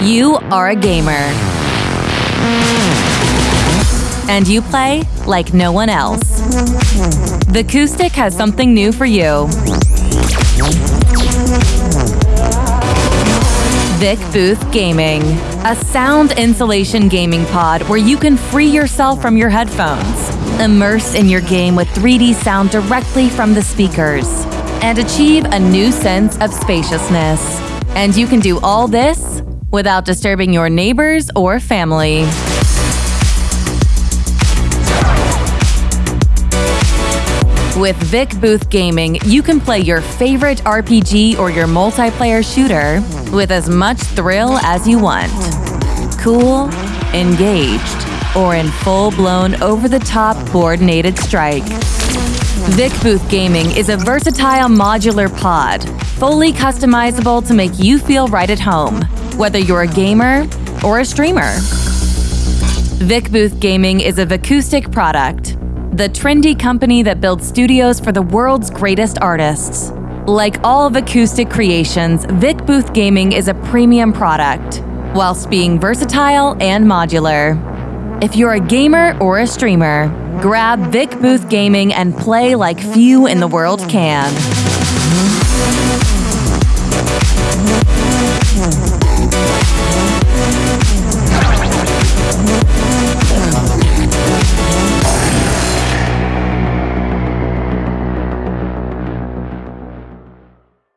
You are a gamer. And you play like no one else. Vicoustic has something new for you. Vic Booth Gaming, a sound insulation gaming pod where you can free yourself from your headphones, immerse in your game with 3D sound directly from the speakers, and achieve a new sense of spaciousness. And you can do all this without disturbing your neighbors or family. With Vic Booth Gaming, you can play your favorite RPG or your multiplayer shooter with as much thrill as you want. Cool, engaged, or in full blown over the top coordinated strike. Vic Booth Gaming is a versatile modular pod, fully customizable to make you feel right at home, whether you're a gamer or a streamer. Vic Booth Gaming is a Vicoustic product, the trendy company that builds studios for the world's greatest artists. Like all Vicoustic creations, Vic Booth Gaming is a premium product, whilst being versatile and modular. If you're a gamer or a streamer, grab Vic Booth Gaming and play like few in the world can.